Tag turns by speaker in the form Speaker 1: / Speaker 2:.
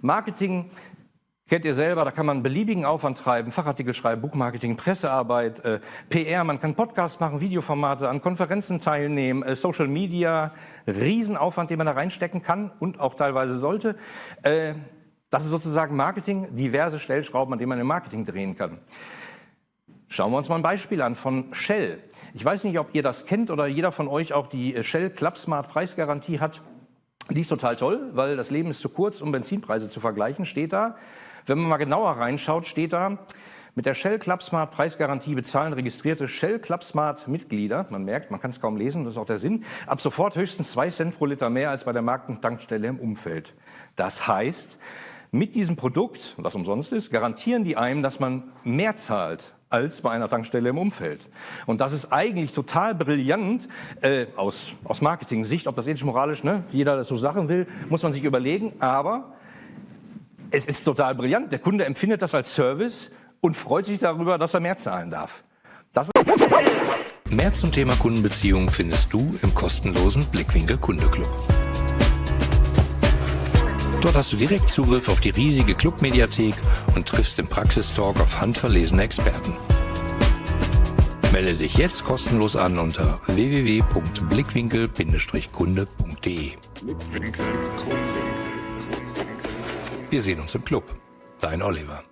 Speaker 1: Marketing Kennt ihr selber, da kann man beliebigen Aufwand treiben, Fachartikel schreiben, Buchmarketing, Pressearbeit, äh, PR, man kann Podcasts machen, Videoformate, an Konferenzen teilnehmen, äh, Social Media, Riesenaufwand, den man da reinstecken kann und auch teilweise sollte. Äh, das ist sozusagen Marketing, diverse Stellschrauben, an denen man im Marketing drehen kann. Schauen wir uns mal ein Beispiel an von Shell. Ich weiß nicht, ob ihr das kennt oder jeder von euch auch die äh, Shell Club Smart Preisgarantie hat. Die ist total toll, weil das Leben ist zu kurz, um Benzinpreise zu vergleichen, steht da. Wenn man mal genauer reinschaut, steht da, mit der Shell Club Smart Preisgarantie bezahlen registrierte Shell Club Smart Mitglieder, man merkt, man kann es kaum lesen, das ist auch der Sinn, ab sofort höchstens zwei Cent pro Liter mehr als bei der Markentankstelle im Umfeld. Das heißt, mit diesem Produkt, was umsonst ist, garantieren die einem, dass man mehr zahlt als bei einer Tankstelle im Umfeld. Und das ist eigentlich total brillant äh, aus, aus Marketing-Sicht, ob das ethisch moralisch, ne, jeder das so Sachen will, muss man sich überlegen, aber es ist total brillant. Der Kunde empfindet das als Service und freut sich darüber, dass er mehr zahlen darf.
Speaker 2: mehr zum Thema Kundenbeziehungen findest du im kostenlosen Blickwinkel Kundeclub. Dort hast du direkt Zugriff auf die riesige Clubmediathek und triffst im Praxistalk auf handverlesene Experten. Melde dich jetzt kostenlos an unter www.blickwinkel-kunde.de. Wir sehen uns im Club. Dein Oliver.